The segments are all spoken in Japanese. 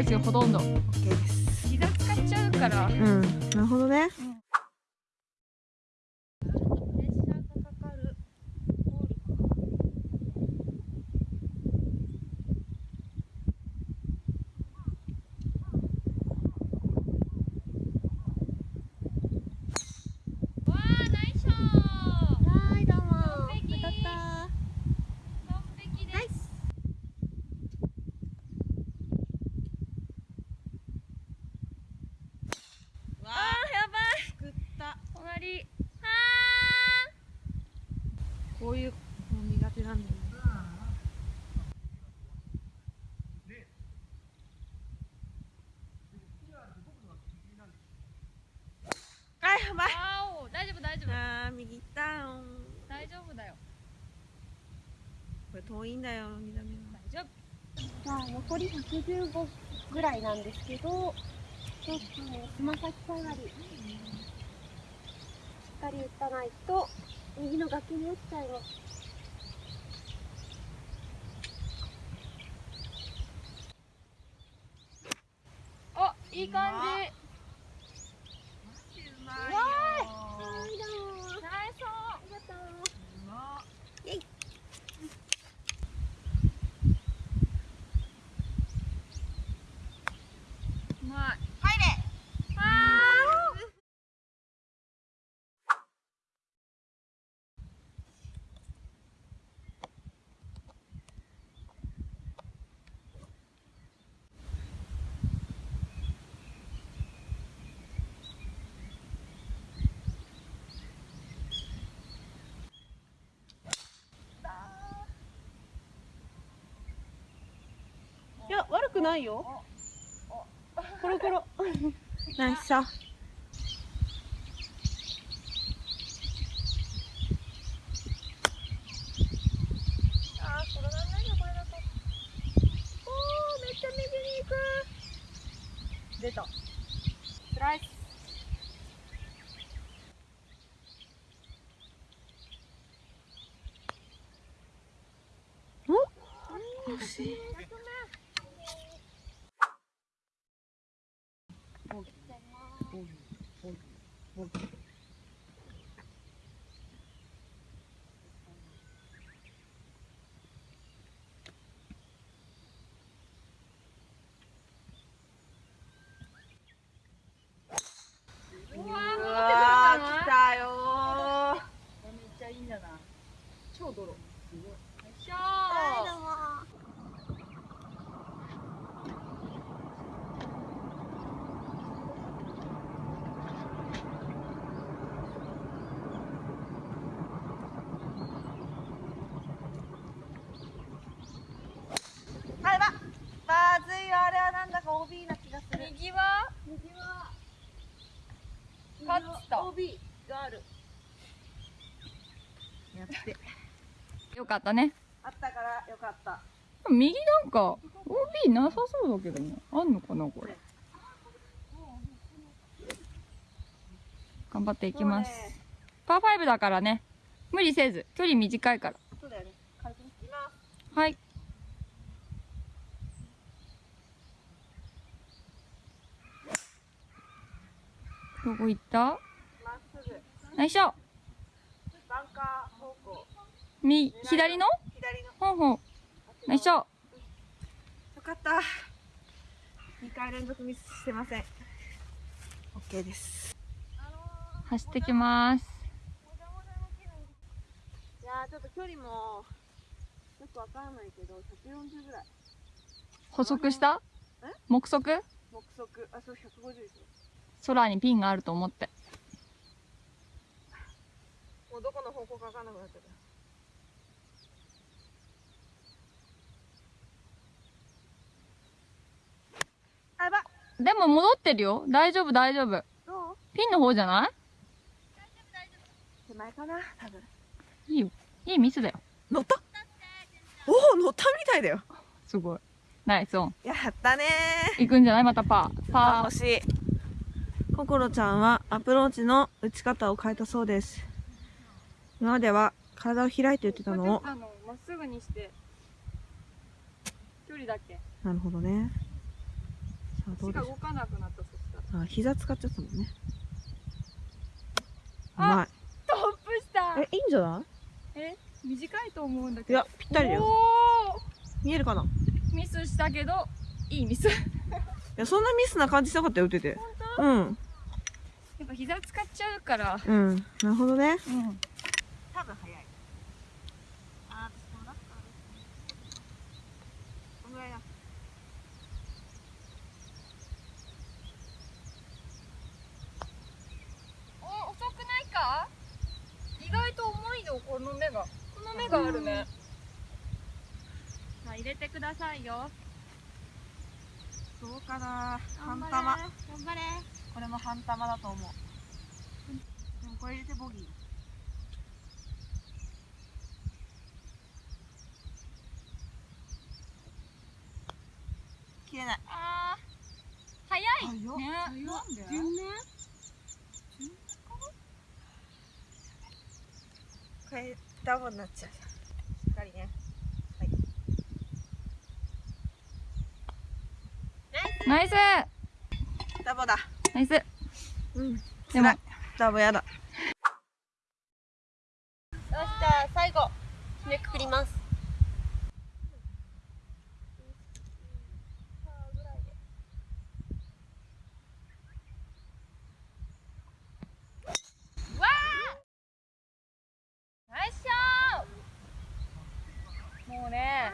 ですよほとんど。OK です。膝使っちゃうから。うん。なるほどね。わあナイスショーはいどうも完璧当たった完璧ですわあーやばい作った隣あこういうの苦手なんだよねあやばいーあお大丈夫大丈夫あー右行ったん大丈夫だよこれ遠いんだよ南は大丈夫。まあ、残り115ぐらいなんですけど、ちょっとね、つま先下がり、しっかり打たないと、右の崖に落ちちゃいます。あいい感じうまいよはい、どうも。ナイスありがとう。うまうまい入れいや悪くないよ。コロコロ。ナイスさ。出た。スライス。惜しいうわうわー持ってくるんじゃないー来たよめっちゃいいんじゃない超泥よいしょはい、ー。どうも。あればまずいよあれはなんだか OB な気がする。右は？右は、勝った。OB がある。やってよかったね。あったからよかった。右なんか OB なさそうだけどね。あんのかなこれ。頑張っていきます、ね。パー5だからね。無理せず。距離短いから。そうだよね。軽くねいきます。はい。どこ行った？まっすぐ。よいしょ。バンカー方向右左の？左の。ほんほんよいしょよかった。2回連続ミスしてません。OK です。走ってきます。いやーちょっと距離もよくわからないけど140ぐらい。補足した？え？目測？目測。あそう150ですよ空にピンがあると思って。もうどこの方向かわかんなくなっちゃったあやばでも戻ってるよ。大丈夫大丈夫。どう？ピンの方じゃな手前かな多分。いいいよ。いいミスだよ。乗った？おお乗ったみたいだよ。すごい。ナイスオン。やったね。行くんじゃない？またパー。ー。パ惜しい。ココロちゃんはアプローチの打ち方を変えたそうです。今までは体を開いて打ってたのを。あのまっすぐにして。距離だけ。なるほどね足が動かなくなったそした。らうあ膝使っちゃったもんね。うあまい。トップしたえいいんじゃなえ短いと思うんだいいけど。やぴったりだよ。見えるかな？いミスしたけどいいミス。ややそんなミスな感じしなかったよ打てて。うん。っぱ膝使っちゃうから。うん。なるほどね。うん多分早いあーそうだったこんぐらいだお遅くないか意外と重いよこの目がこの目があるね。さあ入れてくださいよ。どうかな。半玉。頑張れ。これも半玉だと思う。でもこれ入れてボギー。切れない。あー早い。早っ。ね。早っ。なんで順ねこれダボになっちゃう。しっかりね。ナイス。ダボだ。ナイス。うん。でも。ダボやだよしじゃあ最後締めくくりますナイスショーもうね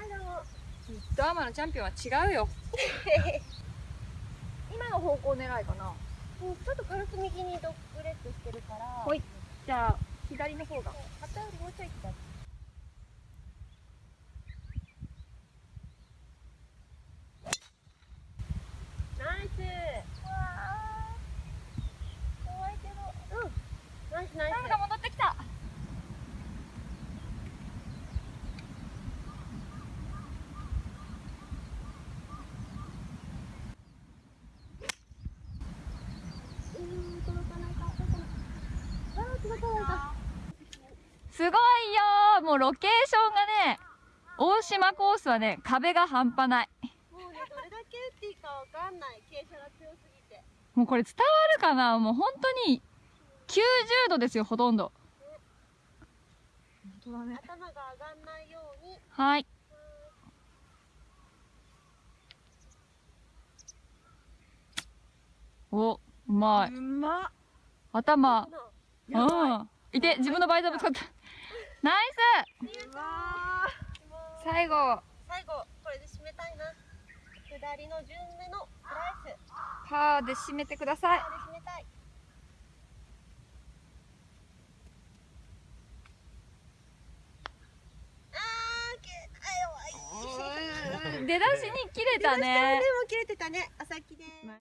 ずっとアマのチャンピオンは違うよ。今の方向狙いかな。うんちょっと軽く右にドッグレッグしてるから。ほい。じゃあ左の方が。肩よりもうちょい左ナイス怖いけどうんナイスナイタイムが戻ってきたスうん届かないか届かないあー届かないかすごいよー。もうロケーションがね大島コースはね壁が半端ない。もうねどれだけ打っていいかわかんない。傾斜が強すぎて。もうこれ伝わるかな？もう本当に90度ですよほとんど。本当だね。頭が上がんないように。はい。おうまい。うまっ。頭い。うん。いて自分のバイザーぶつかった。ナイス。最後。最後これで締めたいな。下りの順目のスライス。パーで締めてください。これで締めたい。あーけあ弱い。出だしに切れたね。でも切れてたね。お先です